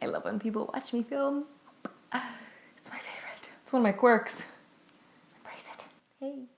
I love when people watch me film. It's my favorite. It's one of my quirks. Embrace it. Hey.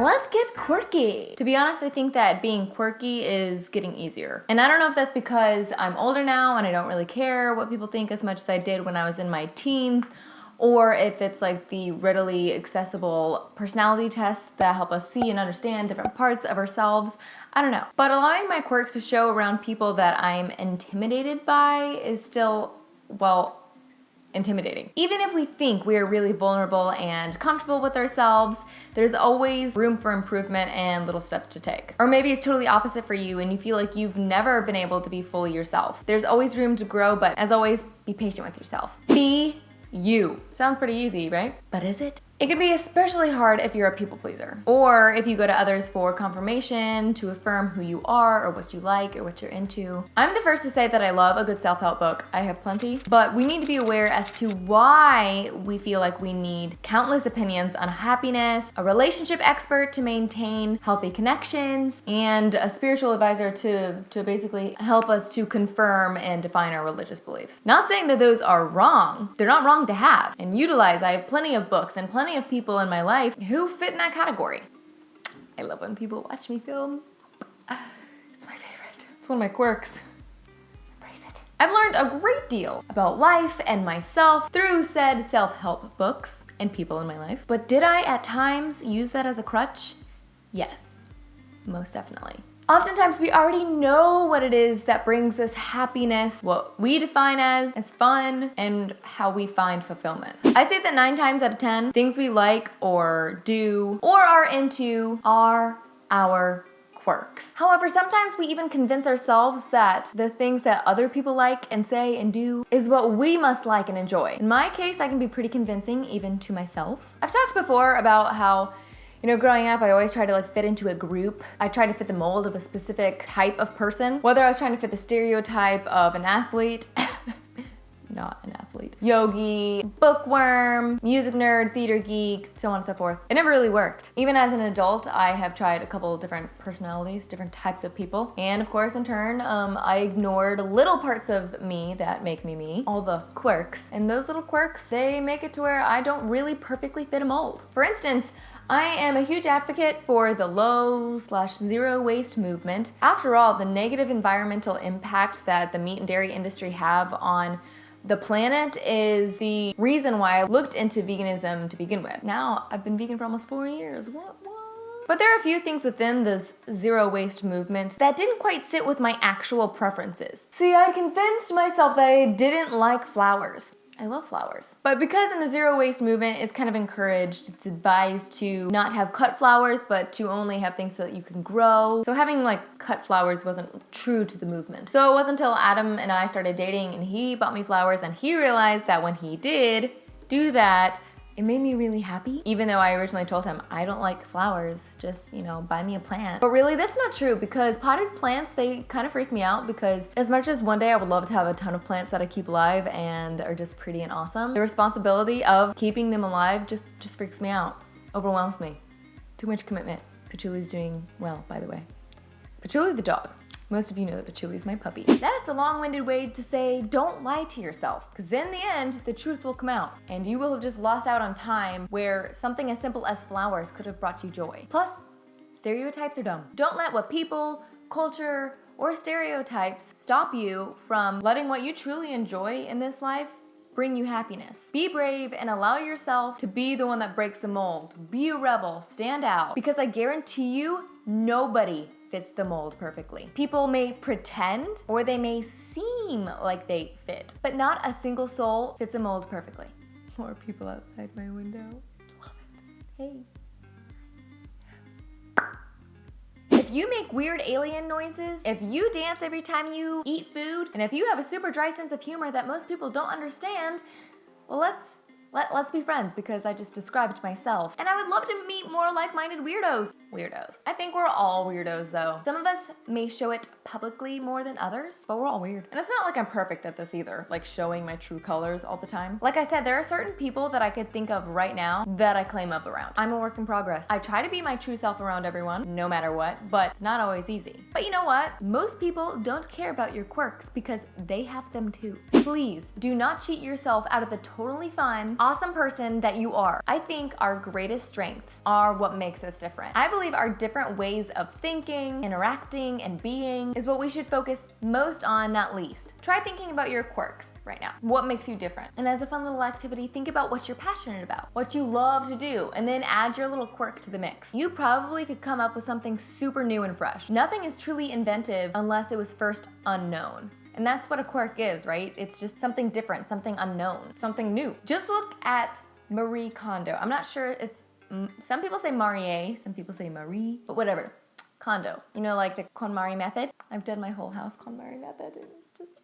Let's get quirky. To be honest, I think that being quirky is getting easier. And I don't know if that's because I'm older now and I don't really care what people think as much as I did when I was in my teens, or if it's like the readily accessible personality tests that help us see and understand different parts of ourselves. I don't know. But allowing my quirks to show around people that I'm intimidated by is still, well, intimidating. Even if we think we are really vulnerable and comfortable with ourselves, there's always room for improvement and little steps to take. Or maybe it's totally opposite for you and you feel like you've never been able to be fully yourself. There's always room to grow, but as always, be patient with yourself. Be you. Sounds pretty easy, right? But is it? It can be especially hard if you're a people pleaser, or if you go to others for confirmation, to affirm who you are, or what you like, or what you're into. I'm the first to say that I love a good self-help book. I have plenty, but we need to be aware as to why we feel like we need countless opinions on happiness, a relationship expert to maintain healthy connections, and a spiritual advisor to, to basically help us to confirm and define our religious beliefs. Not saying that those are wrong. They're not wrong to have and utilize. I have plenty of books and plenty plenty of people in my life who fit in that category. I love when people watch me film. Ah, it's my favorite. It's one of my quirks. Embrace it. I've learned a great deal about life and myself through said self-help books and people in my life. But did I at times use that as a crutch? Yes, most definitely. Oftentimes we already know what it is that brings us happiness, what we define as, as fun, and how we find fulfillment. I'd say that nine times out of 10, things we like or do or are into are our quirks. However, sometimes we even convince ourselves that the things that other people like and say and do is what we must like and enjoy. In my case, I can be pretty convincing even to myself. I've talked before about how you know, growing up, I always tried to like fit into a group. I tried to fit the mold of a specific type of person, whether I was trying to fit the stereotype of an athlete, not an athlete, yogi, bookworm, music nerd, theater geek, so on and so forth. It never really worked. Even as an adult, I have tried a couple different personalities, different types of people. And of course, in turn, um, I ignored little parts of me that make me me, all the quirks. And those little quirks, they make it to where I don't really perfectly fit a mold. For instance, I am a huge advocate for the low slash zero waste movement. After all, the negative environmental impact that the meat and dairy industry have on the planet is the reason why I looked into veganism to begin with. Now, I've been vegan for almost four years. What, what? But there are a few things within this zero waste movement that didn't quite sit with my actual preferences. See, I convinced myself that I didn't like flowers. I love flowers. But because in the zero waste movement, it's kind of encouraged, it's advised to not have cut flowers, but to only have things that you can grow. So having like cut flowers wasn't true to the movement. So it wasn't until Adam and I started dating and he bought me flowers and he realized that when he did do that, it made me really happy, even though I originally told him, I don't like flowers, just, you know, buy me a plant. But really, that's not true because potted plants, they kind of freak me out because as much as one day I would love to have a ton of plants that I keep alive and are just pretty and awesome, the responsibility of keeping them alive just, just freaks me out, overwhelms me. Too much commitment. Patchouli's doing well, by the way. Patchouli the dog. Most of you know that Patchouli's my puppy. That's a long-winded way to say don't lie to yourself, because in the end, the truth will come out, and you will have just lost out on time where something as simple as flowers could have brought you joy. Plus, stereotypes are dumb. Don't let what people, culture, or stereotypes stop you from letting what you truly enjoy in this life bring you happiness. Be brave and allow yourself to be the one that breaks the mold. Be a rebel, stand out, because I guarantee you, nobody fits the mold perfectly. People may pretend or they may seem like they fit, but not a single soul fits a mold perfectly. More people outside my window. Love it. Hey. If you make weird alien noises, if you dance every time you eat food, and if you have a super dry sense of humor that most people don't understand, well, let's let, let's be friends because I just described myself. And I would love to meet more like-minded weirdos. Weirdos. I think we're all weirdos though. Some of us may show it publicly more than others, but we're all weird. And it's not like I'm perfect at this either, like showing my true colors all the time. Like I said, there are certain people that I could think of right now that I claim up around. I'm a work in progress. I try to be my true self around everyone, no matter what, but it's not always easy. But you know what? Most people don't care about your quirks because they have them too. Please do not cheat yourself out of the totally fun, awesome person that you are. I think our greatest strengths are what makes us different. I believe our different ways of thinking, interacting, and being is what we should focus most on, not least. Try thinking about your quirks right now. What makes you different? And as a fun little activity, think about what you're passionate about, what you love to do, and then add your little quirk to the mix. You probably could come up with something super new and fresh. Nothing is truly inventive unless it was first unknown. And that's what a quirk is, right? It's just something different, something unknown, something new. Just look at Marie Kondo. I'm not sure it's, some people say Marie, some people say Marie, but whatever. Kondo. You know, like the KonMari method? I've done my whole house KonMari method and it's just,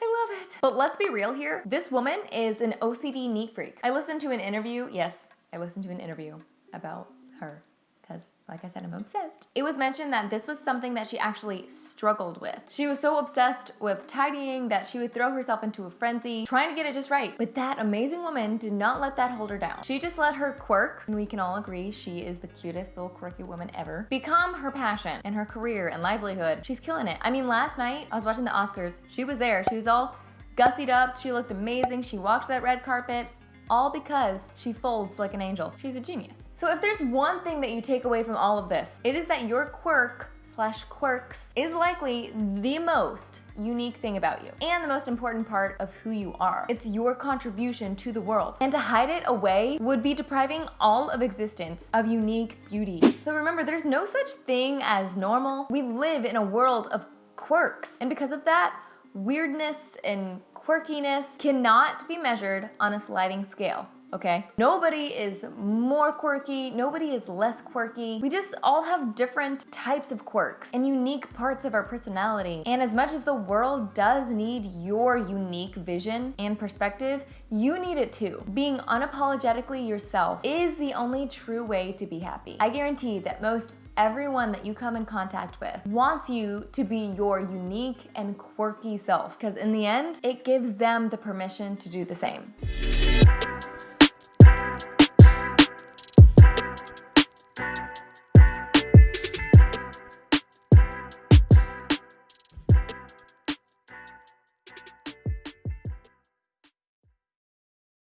I love it. But let's be real here. This woman is an OCD neat freak. I listened to an interview. Yes, I listened to an interview about her because like I said, I'm obsessed. It was mentioned that this was something that she actually struggled with. She was so obsessed with tidying that she would throw herself into a frenzy trying to get it just right. But that amazing woman did not let that hold her down. She just let her quirk, and we can all agree she is the cutest little quirky woman ever, become her passion and her career and livelihood. She's killing it. I mean, last night I was watching the Oscars. She was there. She was all gussied up. She looked amazing. She walked that red carpet all because she folds like an angel. She's a genius. So if there's one thing that you take away from all of this, it is that your quirk slash quirks is likely the most unique thing about you and the most important part of who you are. It's your contribution to the world. And to hide it away would be depriving all of existence of unique beauty. So remember, there's no such thing as normal. We live in a world of quirks. And because of that, weirdness and quirkiness cannot be measured on a sliding scale okay? Nobody is more quirky, nobody is less quirky. We just all have different types of quirks and unique parts of our personality. And as much as the world does need your unique vision and perspective, you need it too. Being unapologetically yourself is the only true way to be happy. I guarantee that most everyone that you come in contact with wants you to be your unique and quirky self because in the end, it gives them the permission to do the same.